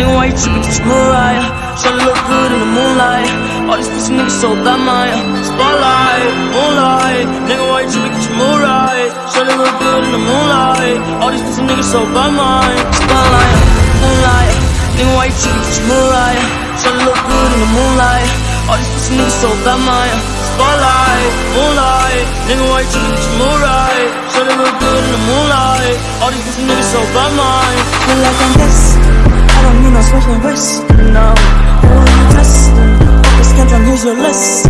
Nigga, why you trippin'? Get your. Try to look good in the moonlight. All these pussy niggas so bad, Maya. Spotlight, moonlight. Nigga, why you trippin'? Get your. Try to look good in the moonlight. All these pussy niggas so bad, Maya. Spotlight, moonlight. Nigga, why you trippin'? Get your. Try to look good in the moonlight. All these pussy niggas so bad, Maya. Spotlight, moonlight. Nigga, why you trippin'? Get your. Try to look good in the moonlight. All these pussy niggas so bad, Maya. Feel like I'm this. I don't need no wrist, no. Who are you testing? Focus control, here's your list,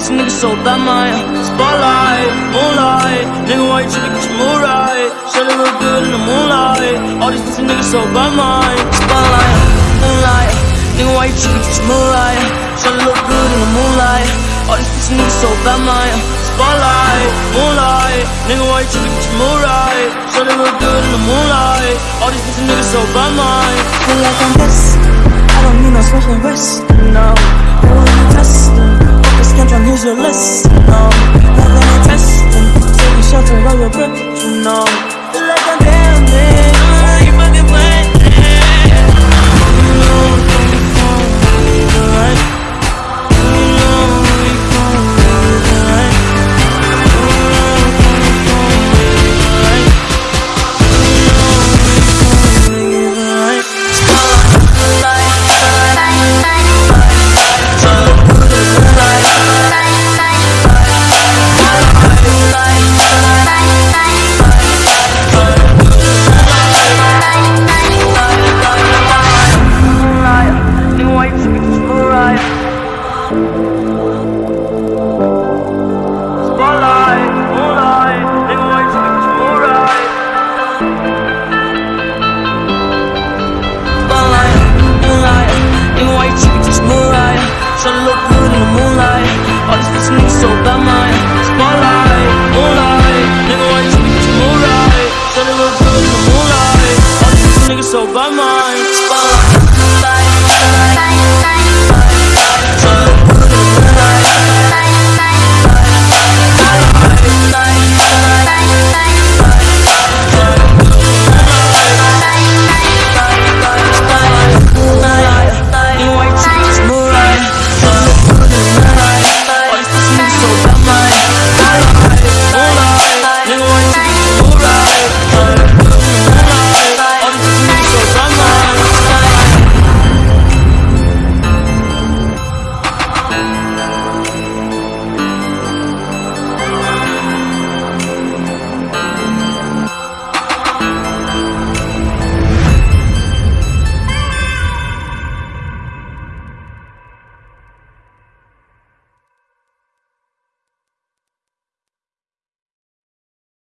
Pussy niggas so bad, Maya. Spotlight, moonlight, nigga, why you trippin'? Get your Mariah. Try to look good in the moonlight. All these pussy niggas so bad, Maya. Spotlight, moonlight, nigga, why you trippin'? Get your Mariah. Try to look good in the moonlight. All these pussy niggas so bad, Maya. Spotlight, moonlight, nigga, why you trippin'? Get your Mariah. Try to look good in the moonlight. All these pussy niggas so bad, Maya. Feel like I'm this. I don't need no special wrist, no. Your list, Spotlight,